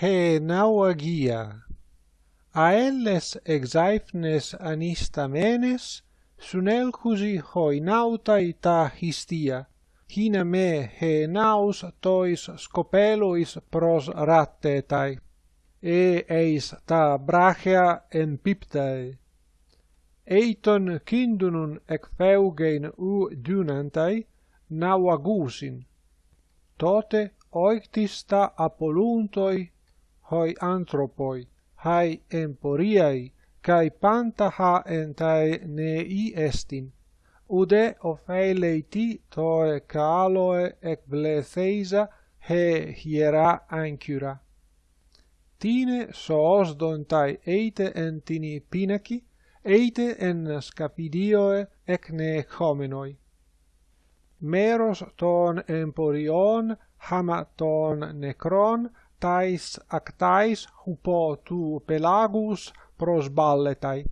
he nauagia. Aelles exaifnes anistamenes, sun elcusi hoi nautai ta histia, hina me he naus tois scopelois pros rattetai, e eis ta brachia en piptae. Eiton kindunun ec feugein u dunantai, nauagusin. Tote oictis ta apoluntoi hoi anthropoi, hai emporiai, cae panta ha entae nei estin, ude ofeleiti toe kaloe ec bletheisa he hiera ancura. Tine soos dontai eite entini pinaci, eite en scapidioe ec ne. Meros ton emporion, hama ton necron, tais actais hupo tu pelagus pros balletai.